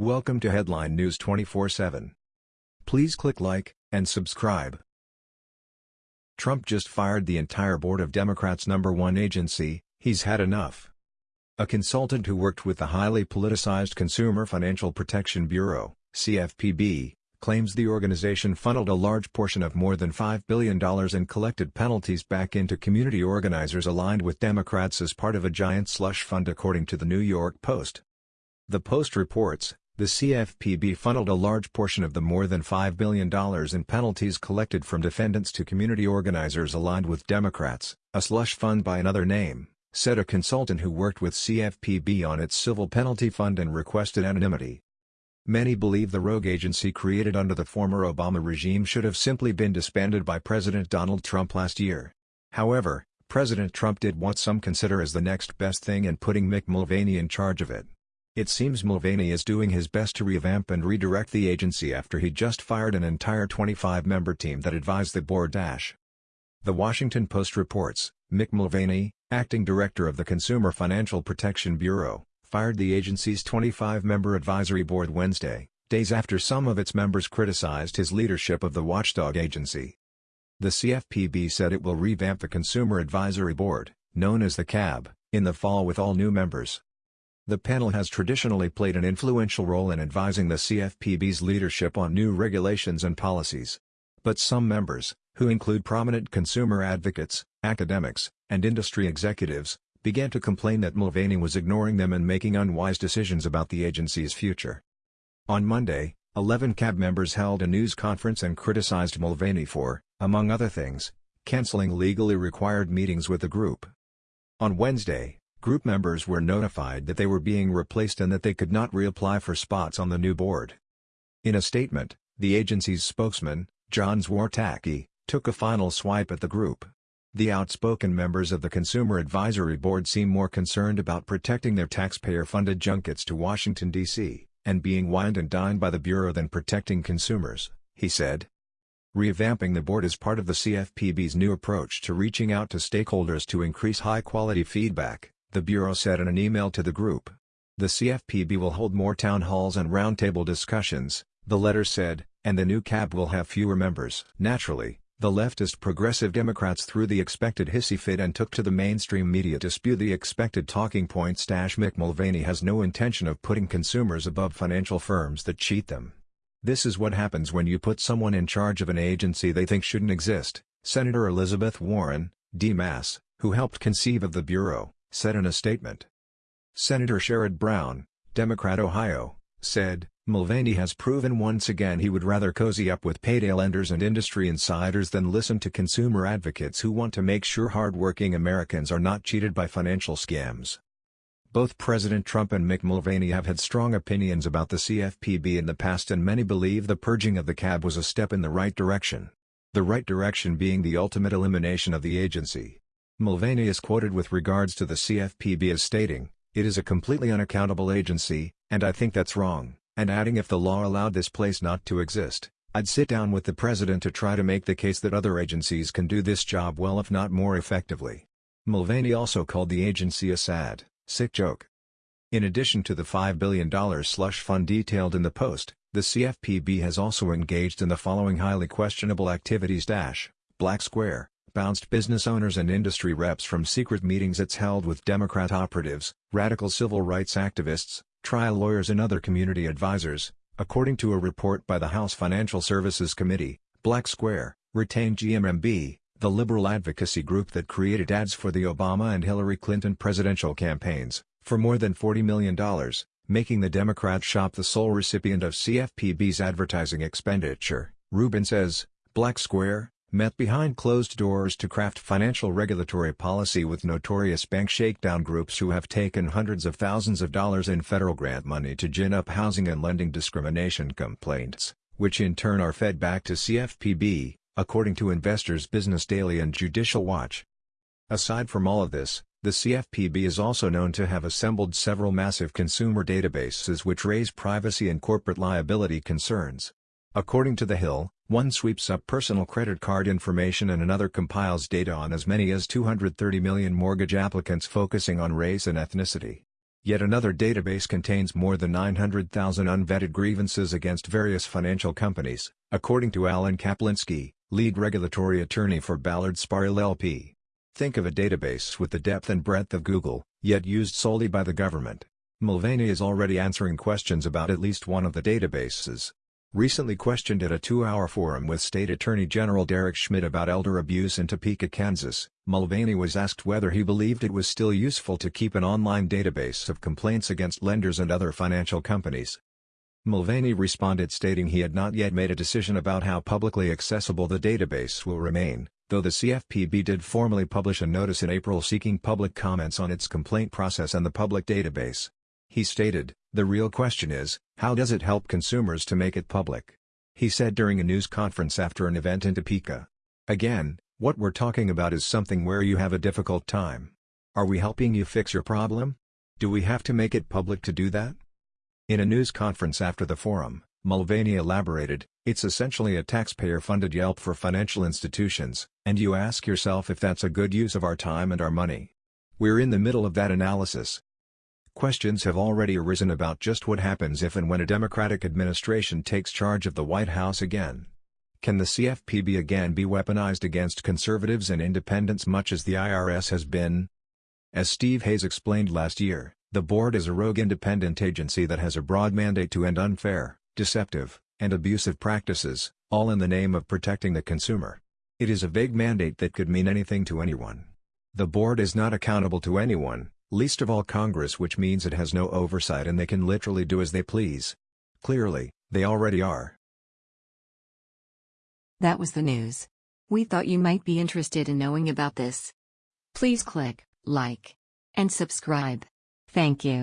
Welcome to Headline News 24/7. Please click like and subscribe. Trump just fired the entire board of Democrats' number one agency, he's had enough. A consultant who worked with the highly politicized Consumer Financial Protection Bureau, CFPB, claims the organization funneled a large portion of more than $5 billion in collected penalties back into community organizers aligned with Democrats as part of a giant slush fund according to the New York Post. The Post reports, the CFPB funneled a large portion of the more than $5 billion in penalties collected from defendants to community organizers aligned with Democrats, a slush fund by another name, said a consultant who worked with CFPB on its civil penalty fund and requested anonymity. Many believe the rogue agency created under the former Obama regime should have simply been disbanded by President Donald Trump last year. However, President Trump did what some consider as the next best thing in putting Mick Mulvaney in charge of it. It seems Mulvaney is doing his best to revamp and redirect the agency after he just fired an entire 25-member team that advised the board. Dash. The Washington Post reports, Mick Mulvaney, acting director of the Consumer Financial Protection Bureau, fired the agency's 25-member advisory board Wednesday, days after some of its members criticized his leadership of the watchdog agency. The CFPB said it will revamp the Consumer Advisory Board, known as the CAB, in the fall with all new members. The panel has traditionally played an influential role in advising the CFPB's leadership on new regulations and policies. But some members, who include prominent consumer advocates, academics, and industry executives, began to complain that Mulvaney was ignoring them and making unwise decisions about the agency's future. On Monday, 11 CAB members held a news conference and criticized Mulvaney for, among other things, canceling legally required meetings with the group. On Wednesday, Group members were notified that they were being replaced and that they could not reapply for spots on the new board. In a statement, the agency's spokesman, John Czwartacki, took a final swipe at the group. The outspoken members of the Consumer Advisory Board seem more concerned about protecting their taxpayer-funded junkets to Washington, D.C., and being wined and dined by the Bureau than protecting consumers, he said. Revamping the board is part of the CFPB's new approach to reaching out to stakeholders to increase high-quality feedback the Bureau said in an email to the group. The CFPB will hold more town halls and roundtable discussions, the letter said, and the new CAB will have fewer members. Naturally, the leftist progressive Democrats threw the expected hissy fit and took to the mainstream media to spew the expected talking points. Mick Mulvaney has no intention of putting consumers above financial firms that cheat them. This is what happens when you put someone in charge of an agency they think shouldn't exist, Senator Elizabeth Warren, D-Mass, who helped conceive of the Bureau, said in a statement. Senator Sherrod Brown, Democrat Ohio, said, Mulvaney has proven once again he would rather cozy up with payday lenders and industry insiders than listen to consumer advocates who want to make sure hard-working Americans are not cheated by financial scams. Both President Trump and Mick Mulvaney have had strong opinions about the CFPB in the past and many believe the purging of the CAB was a step in the right direction. The right direction being the ultimate elimination of the agency. Mulvaney is quoted with regards to the CFPB as stating, it is a completely unaccountable agency, and I think that's wrong, and adding if the law allowed this place not to exist, I'd sit down with the president to try to make the case that other agencies can do this job well if not more effectively. Mulvaney also called the agency a sad, sick joke. In addition to the $5 billion slush fund detailed in the Post, the CFPB has also engaged in the following highly questionable activities. Black Square, bounced business owners and industry reps from secret meetings it's held with Democrat operatives, radical civil rights activists, trial lawyers and other community advisors, according to a report by the House Financial Services Committee, Black Square, retained GMMB, the liberal advocacy group that created ads for the Obama and Hillary Clinton presidential campaigns, for more than $40 million, making the Democrat shop the sole recipient of CFPB's advertising expenditure, Rubin says, Black Square, met behind closed doors to craft financial regulatory policy with notorious bank shakedown groups who have taken hundreds of thousands of dollars in federal grant money to gin up housing and lending discrimination complaints, which in turn are fed back to CFPB, according to Investors Business Daily and Judicial Watch. Aside from all of this, the CFPB is also known to have assembled several massive consumer databases which raise privacy and corporate liability concerns. According to The Hill, one sweeps up personal credit card information and another compiles data on as many as 230 million mortgage applicants focusing on race and ethnicity. Yet another database contains more than 900,000 unvetted grievances against various financial companies, according to Alan Kaplinsky, lead regulatory attorney for Ballard Spahr LLP. Think of a database with the depth and breadth of Google, yet used solely by the government. Mulvaney is already answering questions about at least one of the databases. Recently questioned at a two-hour forum with State Attorney General Derek Schmidt about elder abuse in Topeka, Kansas, Mulvaney was asked whether he believed it was still useful to keep an online database of complaints against lenders and other financial companies. Mulvaney responded stating he had not yet made a decision about how publicly accessible the database will remain, though the CFPB did formally publish a notice in April seeking public comments on its complaint process and the public database. He stated, the real question is, how does it help consumers to make it public? He said during a news conference after an event in Topeka. Again, what we're talking about is something where you have a difficult time. Are we helping you fix your problem? Do we have to make it public to do that? In a news conference after the forum, Mulvaney elaborated, it's essentially a taxpayer-funded Yelp for financial institutions, and you ask yourself if that's a good use of our time and our money. We're in the middle of that analysis, Questions have already arisen about just what happens if and when a Democratic administration takes charge of the White House again. Can the CFPB again be weaponized against conservatives and independents much as the IRS has been? As Steve Hayes explained last year, the board is a rogue independent agency that has a broad mandate to end unfair, deceptive, and abusive practices, all in the name of protecting the consumer. It is a vague mandate that could mean anything to anyone. The board is not accountable to anyone, least of all Congress which means it has no oversight and they can literally do as they please. Clearly, they already are. That was the news. We thought you might be interested in knowing about this. Please click like and subscribe. Thank you.